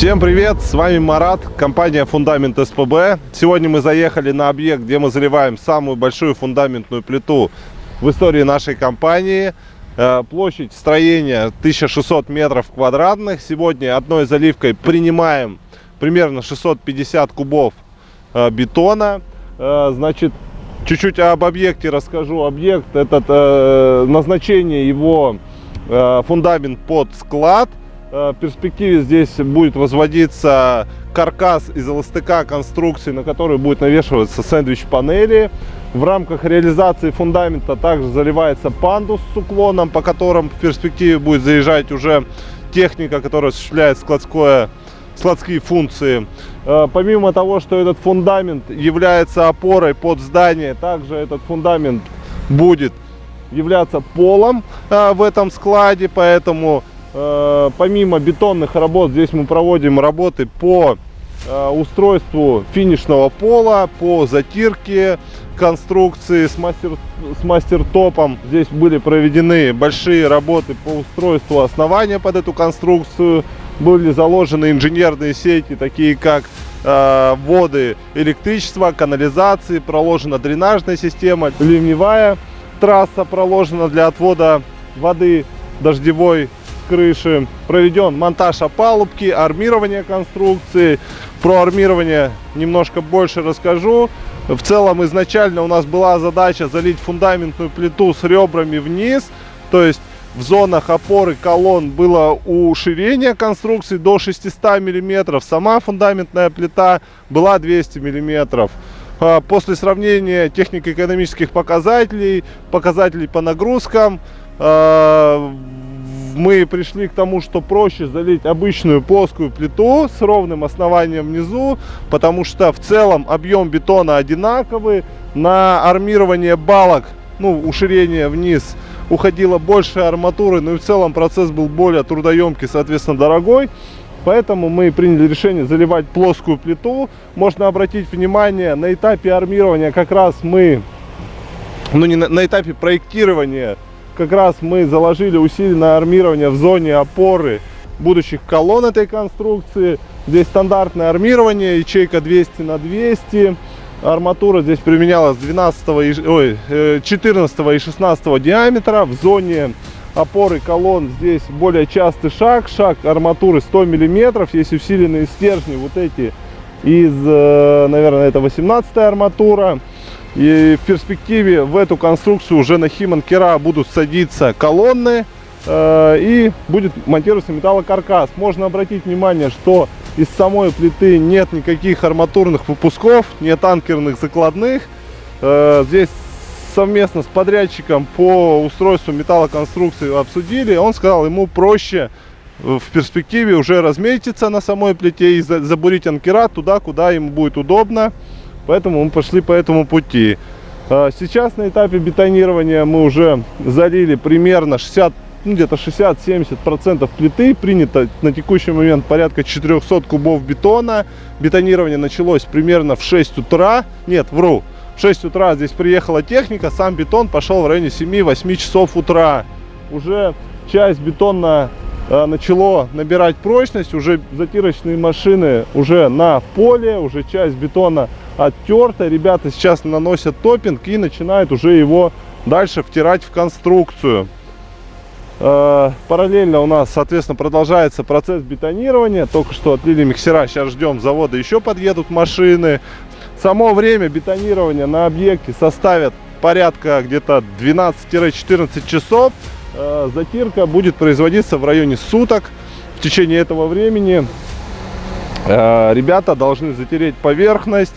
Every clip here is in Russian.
Всем привет, с вами Марат, компания Фундамент СПБ. Сегодня мы заехали на объект, где мы заливаем самую большую фундаментную плиту в истории нашей компании. Э, площадь строения 1600 метров квадратных. Сегодня одной заливкой принимаем примерно 650 кубов э, бетона. Э, значит, чуть-чуть об объекте расскажу. Объект, этот назначение его фундамент под склад – в перспективе здесь будет возводиться каркас из эластыка конструкции, на который будет навешиваться сэндвич-панели. В рамках реализации фундамента также заливается пандус с уклоном, по которым в перспективе будет заезжать уже техника, которая осуществляет складское, складские функции. Э, помимо того, что этот фундамент является опорой под здание, также этот фундамент будет являться полом э, в этом складе, поэтому Э, помимо бетонных работ, здесь мы проводим работы по э, устройству финишного пола, по затирке конструкции с, мастер, с мастер-топом. Здесь были проведены большие работы по устройству основания под эту конструкцию. Были заложены инженерные сети, такие как э, воды электричества, канализации, проложена дренажная система, ливневая трасса проложена для отвода воды дождевой крыши. Проведен монтаж опалубки, армирование конструкции. Про армирование немножко больше расскажу. В целом изначально у нас была задача залить фундаментную плиту с ребрами вниз. То есть в зонах опоры колонн было уширение конструкции до 600 миллиметров. Сама фундаментная плита была 200 миллиметров. А, после сравнения технико-экономических показателей, показателей по нагрузкам, а, мы пришли к тому, что проще залить обычную плоскую плиту с ровным основанием внизу, потому что в целом объем бетона одинаковый. На армирование балок, ну, уширение вниз, уходило больше арматуры, но и в целом процесс был более трудоемкий, соответственно, дорогой. Поэтому мы приняли решение заливать плоскую плиту. Можно обратить внимание, на этапе армирования как раз мы, ну не на, на этапе проектирования как раз мы заложили усиленное армирование в зоне опоры будущих колонн этой конструкции. Здесь стандартное армирование, ячейка 200 на 200. Арматура здесь применялась 12, ой, 14 э, и 16 диаметра. В зоне опоры колонн здесь более частый шаг. Шаг арматуры 100 миллиметров. Есть усиленные стержни вот эти из, э, наверное, это 18 арматура. И в перспективе в эту конструкцию уже на Химан-Кера будут садиться колонны э, и будет монтироваться металлокаркас. Можно обратить внимание, что из самой плиты нет никаких арматурных выпусков, нет анкерных закладных. Э, здесь совместно с подрядчиком по устройству металлоконструкции обсудили. Он сказал, ему проще в перспективе уже разметиться на самой плите и забурить анкера туда, куда ему будет удобно. Поэтому мы пошли по этому пути. А, сейчас на этапе бетонирования мы уже залили примерно 60 ну, где-то 60-70% плиты. Принято на текущий момент порядка 400 кубов бетона. Бетонирование началось примерно в 6 утра. Нет, вру. В 6 утра здесь приехала техника. Сам бетон пошел в районе 7-8 часов утра. Уже часть бетона э, начало набирать прочность. Уже затирочные машины уже на поле. Уже часть бетона оттерто. Ребята сейчас наносят топинг и начинают уже его дальше втирать в конструкцию. Э, параллельно у нас, соответственно, продолжается процесс бетонирования. Только что отлили миксера, сейчас ждем завода, еще подъедут машины. Само время бетонирования на объекте составит порядка где-то 12-14 часов. Э, затирка будет производиться в районе суток. В течение этого времени э, ребята должны затереть поверхность,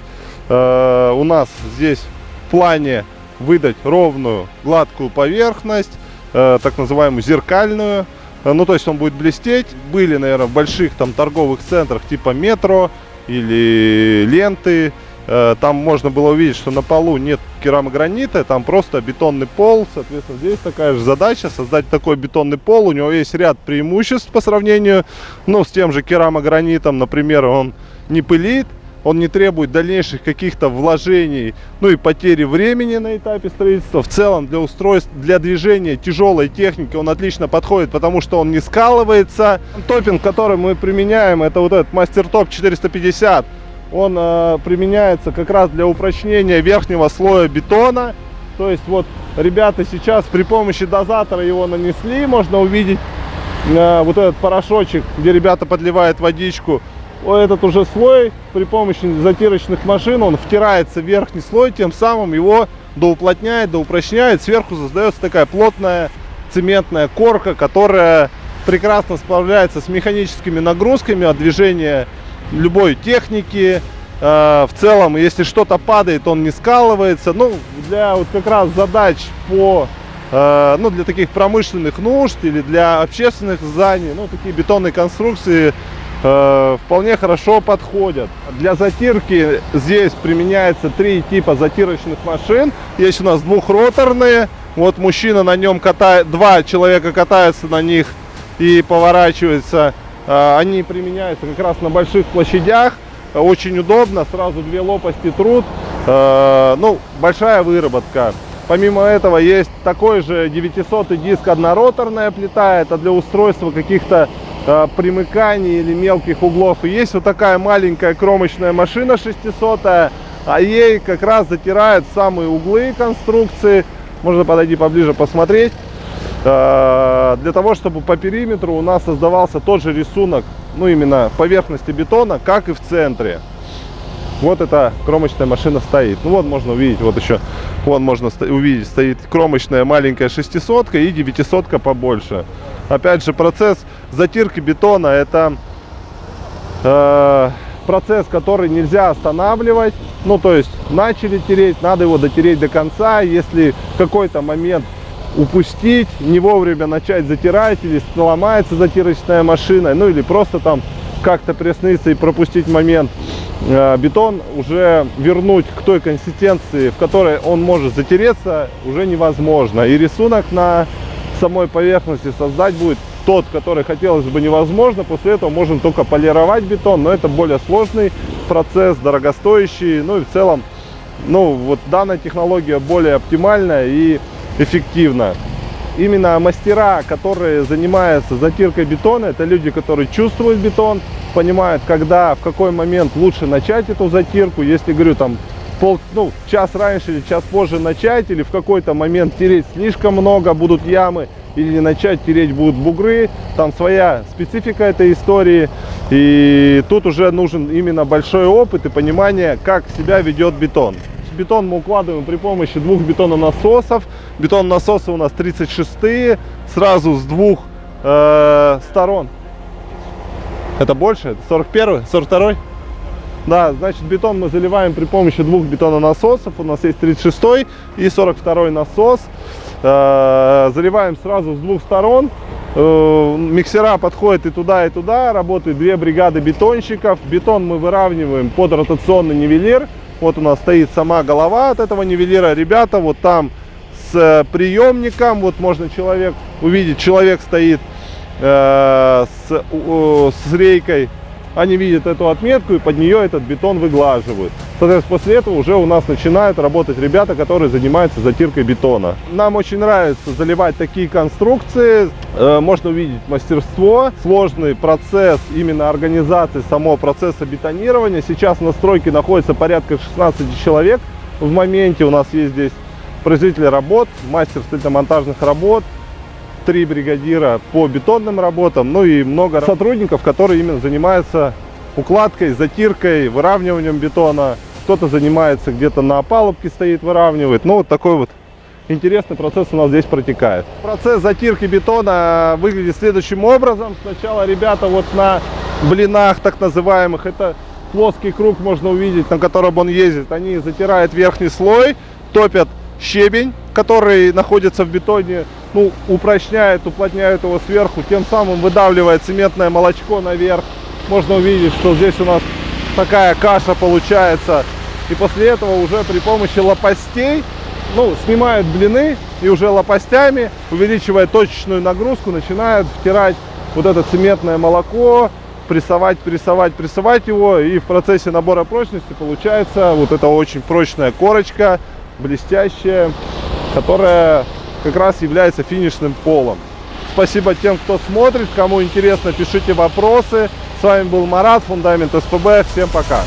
Э, у нас здесь в плане выдать ровную гладкую поверхность, э, так называемую зеркальную. Э, ну, то есть он будет блестеть. Были, наверное, в больших там торговых центрах типа метро или ленты. Там можно было увидеть, что на полу нет керамогранита, там просто бетонный пол. Соответственно, здесь такая же задача, создать такой бетонный пол. У него есть ряд преимуществ по сравнению ну, с тем же керамогранитом. Например, он не пылит, он не требует дальнейших каких-то вложений, ну и потери времени на этапе строительства. В целом для устройств, для движения тяжелой техники он отлично подходит, потому что он не скалывается. Топинг, который мы применяем, это вот этот Мастер Топ 450. Он э, применяется как раз для упрочнения верхнего слоя бетона. То есть вот ребята сейчас при помощи дозатора его нанесли, можно увидеть э, вот этот порошочек, где ребята подливают водичку этот уже слой при помощи затирочных машин, он втирается в верхний слой, тем самым его доуплотняет, доупрочняет. Сверху создается такая плотная цементная корка, которая прекрасно справляется с механическими нагрузками от движения любой техники. Э, в целом, если что-то падает, он не скалывается. Ну, для вот как раз задач по э, ну, для таких промышленных нужд или для общественных зданий, ну, такие бетонные конструкции Э, вполне хорошо подходят. Для затирки здесь применяется три типа затирочных машин. Есть у нас двухроторные. Вот мужчина на нем катает, два человека катаются на них и поворачиваются. Э, они применяются как раз на больших площадях. Очень удобно, сразу две лопасти труд. Э, ну, большая выработка. Помимо этого есть такой же 900 диск однороторная плита. Это для устройства каких-то примыканий или мелких углов. И есть вот такая маленькая кромочная машина 600, а ей как раз затирают самые углы конструкции. Можно подойти поближе посмотреть. Э, для того, чтобы по периметру у нас создавался тот же рисунок, ну именно поверхности бетона, как и в центре. Вот эта кромочная машина стоит. Ну вот можно увидеть, вот еще, вон можно увидеть, стоит кромочная маленькая 600 и 900 побольше. Опять же, процесс затирки бетона это э, процесс, который нельзя останавливать. Ну, то есть начали тереть, надо его дотереть до конца. Если какой-то момент упустить, не вовремя начать затирать, или сломается затирочная машина, ну или просто там как-то присниться и пропустить момент, бетон уже вернуть к той консистенции, в которой он может затереться, уже невозможно. И рисунок на самой поверхности создать будет тот, который хотелось бы невозможно. После этого можно только полировать бетон, но это более сложный процесс, дорогостоящий. Ну и в целом, ну вот данная технология более оптимальная и эффективна. Именно мастера, которые занимаются затиркой бетона, это люди, которые чувствуют бетон, понимают, когда, в какой момент лучше начать эту затирку. Если, говорю, там пол, ну, час раньше или час позже начать, или в какой-то момент тереть слишком много, будут ямы, или не начать тереть будут бугры. Там своя специфика этой истории. И тут уже нужен именно большой опыт и понимание, как себя ведет бетон. Бетон мы укладываем при помощи двух бетононасосов. Бетононасосы у нас 36 сразу с двух э, сторон. Это больше? 41 42 да, значит, бетон мы заливаем при помощи двух бетононасосов. У нас есть 36 и 42 насос. Э, заливаем сразу с двух сторон. Э, миксера подходят и туда, и туда. Работают две бригады бетонщиков. Бетон мы выравниваем под ротационный нивелир. Вот у нас стоит сама голова от этого нивелира. Ребята вот там с приемником. Вот можно человек увидеть, человек стоит э, с, с рейкой они видят эту отметку и под нее этот бетон выглаживают. Соответственно, после этого уже у нас начинают работать ребята, которые занимаются затиркой бетона. Нам очень нравится заливать такие конструкции. Э, можно увидеть мастерство, сложный процесс именно организации самого процесса бетонирования. Сейчас на стройке находится порядка 16 человек. В моменте у нас есть здесь производитель работ, мастер строительно-монтажных работ, три бригадира по бетонным работам, ну и много сотрудников, которые именно занимаются укладкой, затиркой, выравниванием бетона. Кто-то занимается где-то на опалубке стоит, выравнивает. Ну, вот такой вот интересный процесс у нас здесь протекает. Процесс затирки бетона выглядит следующим образом. Сначала ребята вот на блинах так называемых, это плоский круг можно увидеть, на котором он ездит. Они затирают верхний слой, топят щебень, который находится в бетоне, ну, упрочняет, уплотняет его сверху, тем самым выдавливает цементное молочко наверх. Можно увидеть, что здесь у нас такая каша получается. И после этого уже при помощи лопастей, ну, снимают блины и уже лопастями, увеличивая точечную нагрузку, начинают втирать вот это цементное молоко, прессовать, прессовать, прессовать его. И в процессе набора прочности получается вот эта очень прочная корочка, блестящая, которая как раз является финишным полом. Спасибо тем, кто смотрит. Кому интересно, пишите вопросы. С вами был Марат, Фундамент СПБ. Всем пока.